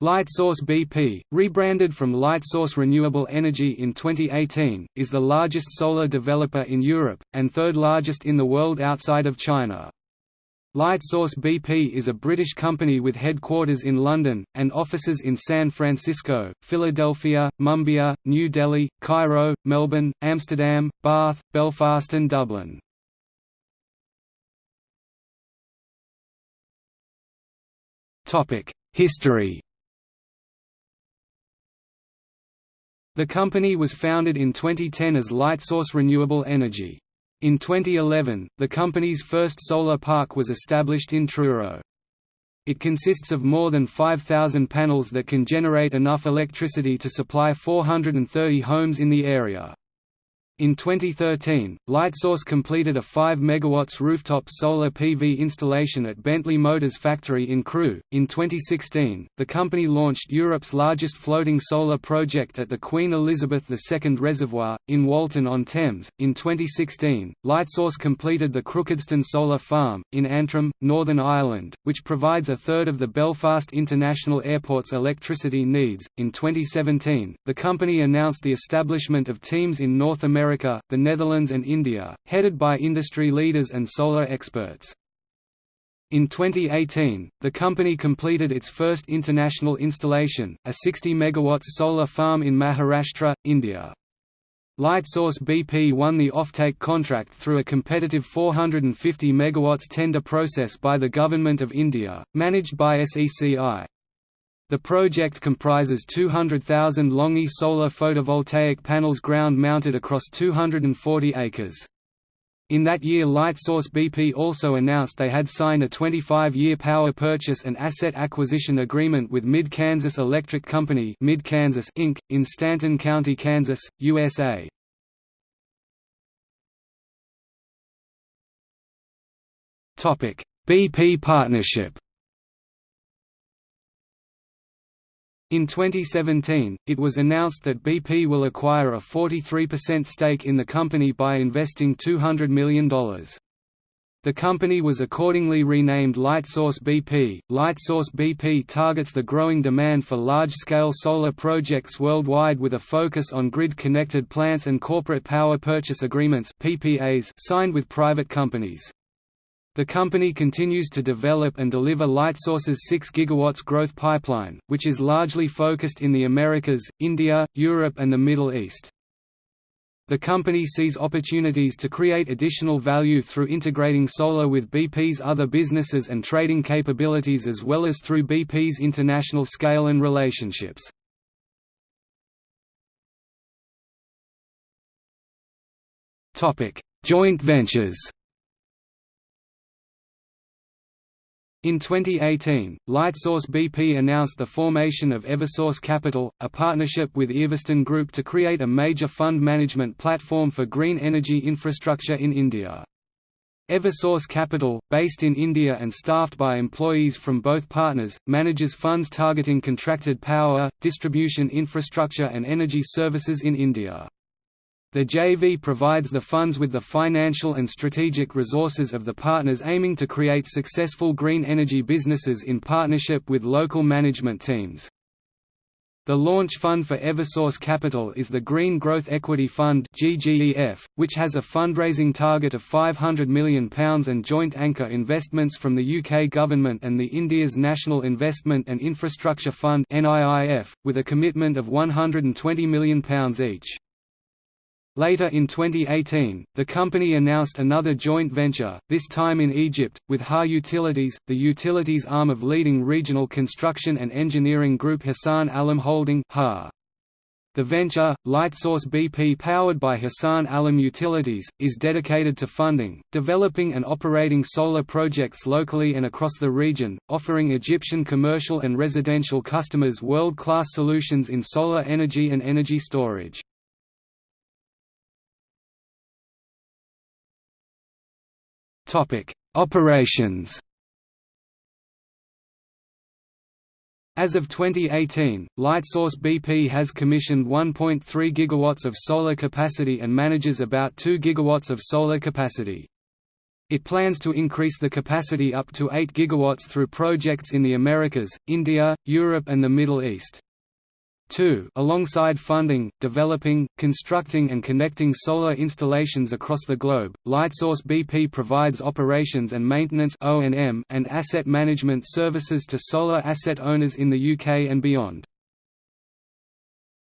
LightSource BP, rebranded from LightSource Renewable Energy in 2018, is the largest solar developer in Europe, and third largest in the world outside of China. LightSource BP is a British company with headquarters in London, and offices in San Francisco, Philadelphia, Mumbai, New Delhi, Cairo, Melbourne, Amsterdam, Bath, Belfast and Dublin. History The company was founded in 2010 as Lightsource Renewable Energy. In 2011, the company's first solar park was established in Truro. It consists of more than 5,000 panels that can generate enough electricity to supply 430 homes in the area. In 2013, Lightsource completed a 5 MW rooftop solar PV installation at Bentley Motors factory in Crewe. In 2016, the company launched Europe's largest floating solar project at the Queen Elizabeth II Reservoir, in Walton-on-Thames. In 2016, Lightsource completed the Crookedstone Solar Farm, in Antrim, Northern Ireland, which provides a third of the Belfast International Airport's electricity needs. In 2017, the company announced the establishment of teams in North America America, the Netherlands and India, headed by industry leaders and solar experts. In 2018, the company completed its first international installation, a 60 MW solar farm in Maharashtra, India. Lightsource BP won the offtake contract through a competitive 450 MW tender process by the Government of India, managed by SECI. The project comprises 200,000 Longi solar photovoltaic panels ground-mounted across 240 acres. In that year Lightsource BP also announced they had signed a 25-year power purchase and asset acquisition agreement with Mid-Kansas Electric Company Mid-Kansas Inc., in Stanton County, Kansas, USA. BP partnership In 2017, it was announced that BP will acquire a 43% stake in the company by investing $200 million. The company was accordingly renamed Lightsource BP. Lightsource BP targets the growing demand for large-scale solar projects worldwide with a focus on grid-connected plants and corporate power purchase agreements (PPAs) signed with private companies. The company continues to develop and deliver Lightsource's 6 GW growth pipeline, which is largely focused in the Americas, India, Europe and the Middle East. The company sees opportunities to create additional value through integrating solar with BP's other businesses and trading capabilities as well as through BP's international scale and relationships. Joint ventures In 2018, Lightsource BP announced the formation of Eversource Capital, a partnership with Everstone Group to create a major fund management platform for green energy infrastructure in India. Eversource Capital, based in India and staffed by employees from both partners, manages funds targeting contracted power, distribution infrastructure and energy services in India. The JV provides the funds with the financial and strategic resources of the partners aiming to create successful green energy businesses in partnership with local management teams. The launch fund for Eversource Capital is the Green Growth Equity Fund which has a fundraising target of £500 million and joint anchor investments from the UK Government and the India's National Investment and Infrastructure Fund with a commitment of £120 million each. Later in 2018, the company announced another joint venture, this time in Egypt, with HA Utilities, the utilities arm of leading regional construction and engineering group Hassan Allam Holding ha. The venture, Lightsource BP powered by Hassan Allam Utilities, is dedicated to funding, developing and operating solar projects locally and across the region, offering Egyptian commercial and residential customers world-class solutions in solar energy and energy storage. Topic: Operations. As of 2018, Lightsource BP has commissioned 1.3 GW of solar capacity and manages about 2 GW of solar capacity. It plans to increase the capacity up to 8 gigawatts through projects in the Americas, India, Europe and the Middle East. 2. Alongside funding, developing, constructing and connecting solar installations across the globe, Lightsource BP provides operations and maintenance and asset management services to solar asset owners in the UK and beyond.